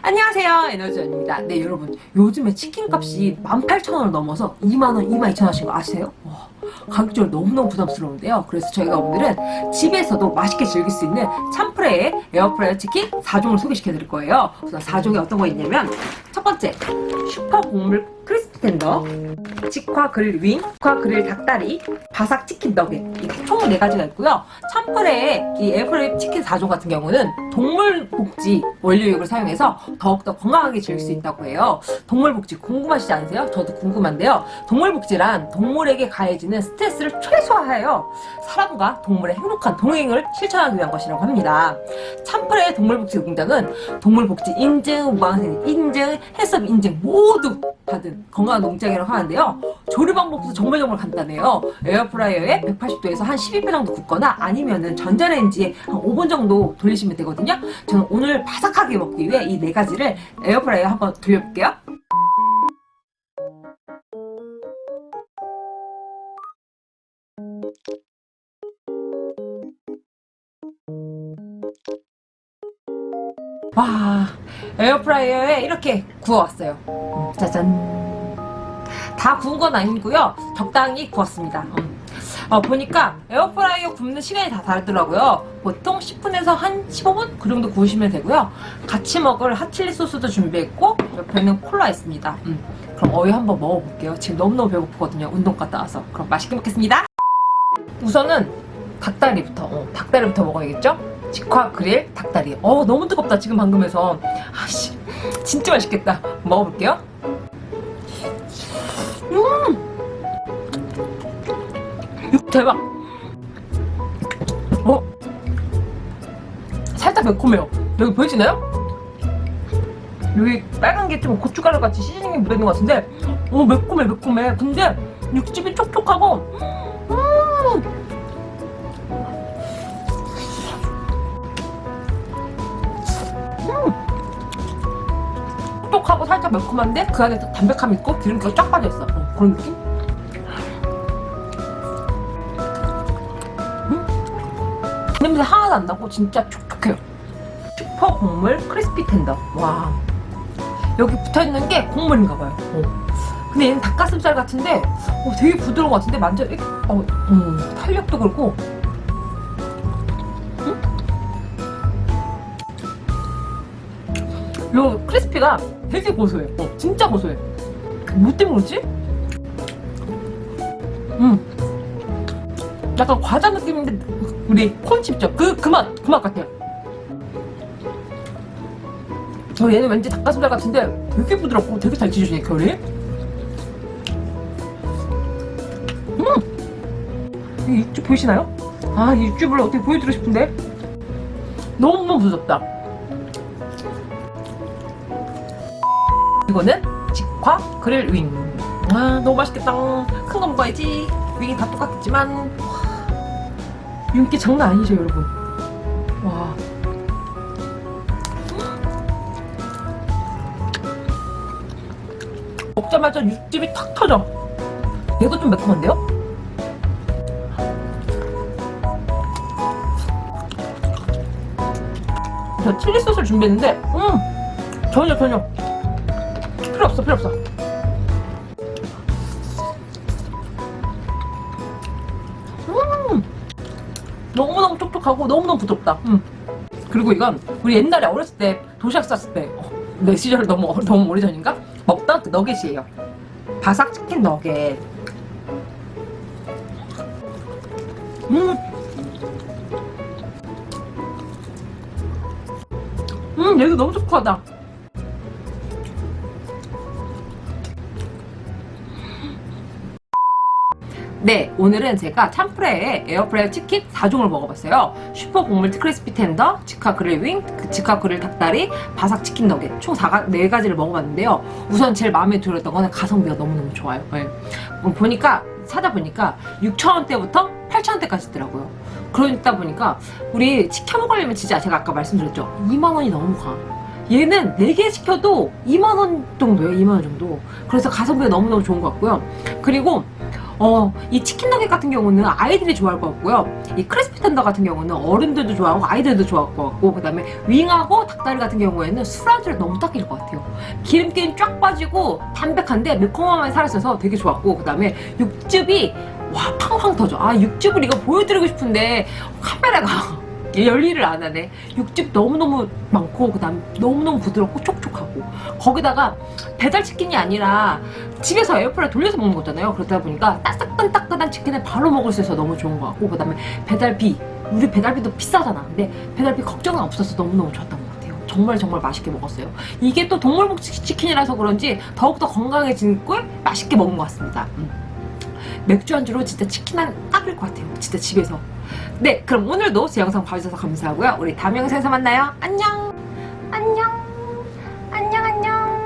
안녕하세요 에너지원입니다. 네 여러분 요즘에 치킨값이 18,000원을 넘어서 2만원 22,000원씩 아시세요? 와, 가격적으로 너무너무 부담스러운데요. 그래서 저희가 오늘은 집에서도 맛있게 즐길 수 있는 참프레의 에어프라이어 치킨 4종을 소개시켜 드릴 거예요. 우선 4종이 어떤 거 있냐면 첫 번째 슈퍼 곡물 크리스피 텐더 직화 그릴 윙, 직화 그릴 닭다리, 바삭 치킨 너겟 이렇게 총 4가지가 있고요. 참프레의 이 에어프라이 치킨 4종 같은 경우는 동물 복지 원료육을 사용해서 더욱더 건강하게 즐길 수 있다고 해요. 동물 복지 궁금하시지 않으세요? 저도 궁금한데요. 동물 복지란 동물에게 가해지는 스트레스를 최소화하여 사람과 동물의 행복한 동행을 실천하기 위한 것이라고 합니다. 참프레의 동물 복지 공장은 동물 복지 인증, 무항생 인증, 헬스업 인증 모두 받은 건강 한 농장이라고 하는데요. 조리 방법도 정말 정말 간단해요. 에어프라이어에 180도에서 한 12분 정도 굽거나 아니면은 전자레인지에 한 5분 정도 돌리시면 되거든요. 저는 오늘 바삭하게 먹기 위해 이 네 가지를 에어프라이어에 한번 돌려볼게요. 와 에어프라이어에 이렇게 구워왔어요 음, 짜잔 다 구운 건 아니고요. 적당히 구웠습니다. 음. 어, 보니까 에어프라이어 굽는 시간이 다 다르더라고요. 보통 10분에서 한 15분 그 정도 구우시면 되고요. 같이 먹을 핫칠리 소스도 준비했고 옆에는 콜라 있습니다. 음. 그럼 어이 한번 먹어볼게요. 지금 너무너무 배고프거든요. 운동 갔다 와서. 그럼 맛있게 먹겠습니다. 우선은 닭다리부터 어, 닭다리부터 먹어야겠죠? 직화 그릴 닭다리. 어 너무 뜨겁다 지금 방금 해서. 아씨 진짜 맛있겠다. 먹어볼게요 대박. 어? 살짝 매콤해요. 여기 보이시나요? 여기 빨간 게 좀 고춧가루 같이 시즈닝이 묻어있는 것 같은데 어 매콤해 매콤해. 근데 육즙이 촉촉하고 음! 촉촉하고 살짝 매콤한데 그 안에 담백함이 있고 기름기가 쫙 빠져있어. 어, 그런 느낌? 냄새 하나도 안 나고 진짜 촉촉해요. 슈퍼 곡물 크리스피 텐더. 와. 여기 붙어있는 게 곡물인가 봐요. 어. 근데 얘는 닭가슴살 같은데 어, 되게 부드러운 것 같은데 만져 어, 음, 탄력도 그렇고. 요 크리스피가 되게 고소해. 어, 진짜 고소해. 뭐 때문에 그러지? 음. 약간 과자 느낌인데 우리 콘칩죠 그 그 맛 그 맛 같아요 저 얘는 왠지 닭가슴살 같은데 되게 부드럽고 되게 잘 찢어지네 결이 음! 이 육즙 보이시나요? 아 이 육즙을 어떻게 보여드리고 싶은데 너무너무 부드럽다 이거는 직화 그릴 윙. 아 너무 맛있겠다. 큰거 먹어야지. 윙이 다 똑같겠지만 윤기 장난 아니죠 여러분. 와. 먹자마자 육즙이 탁 터져. 얘도 좀 매콤한데요? 저 칠리 소스를 준비했는데 음 전혀 전혀 필요 없어 필요 없어 너무너무 촉촉하고 너무너무 부드럽다 음. 그리고 이건 우리 옛날에 어렸을 때 도시락 쌌을 때내 어, 시절 너무 너무 오래전인가 먹던 그 너겟이에요 바삭 치킨 너겟 음. 음, 얘도 너무 촉촉하다. 네 오늘은 제가 참프레의 에어프라이어 치킨 4종을 먹어봤어요. 슈퍼 곡물 크리스피 텐더, 직화 그릴 윙, 그 직화 그릴 닭다리, 바삭 치킨 너겟 총 4가, 4가지를 먹어봤는데요. 우선 제일 마음에 들었던 거는 가성비가 너무너무 좋아요. 네. 보니까 찾아보니까 6천원대부터 8천원대까지 있더라고요. 그러다 보니까 우리 치켜 먹으려면 진짜 제가 아까 말씀드렸죠. 2만원이 너무 가 얘는 4개 시켜도 2만원 정도예요 2만원 정도. 그래서 가성비가 너무너무 좋은 것 같고요. 그리고 어, 이 치킨 너겟 같은 경우는 아이들이 좋아할 것 같고요. 이 크리스피 텐더 같은 경우는 어른들도 좋아하고 아이들도 좋아할 것 같고 그다음에 윙하고 닭다리 같은 경우에는 술안주를 너무 딱 일 것 같아요. 기름기는 쫙 빠지고 담백한데 매콤함이 살아있어서 되게 좋았고 그다음에 육즙이 와 팡팡 터져. 아 육즙을 이거 보여드리고 싶은데 카메라가 열일을 안 하네. 육즙 너무너무 많고 그 다음 너무너무 부드럽고 촉촉하고 거기다가 배달치킨이 아니라 집에서 에어프라이 돌려서 먹는 거잖아요. 그러다 보니까 따끈따끈한 치킨을 바로 먹을 수 있어서 너무 좋은 것 같고 그 다음에 배달비 우리 배달비도 비싸잖아. 근데 배달비 걱정은 없어서 너무너무 좋았던 것 같아요. 정말 정말 맛있게 먹었어요. 이게 또 동물복 치킨이라서 그런지 더욱더 건강해진 걸 맛있게 먹은 것 같습니다. 음. 맥주 안주로 진짜 치킨 한 딱일 것 같아요. 진짜 집에서. 네, 그럼 오늘도 제 영상 봐주셔서 감사하고요. 우리 다음 영상에서 만나요. 안녕! 안녕! 안녕, 안녕!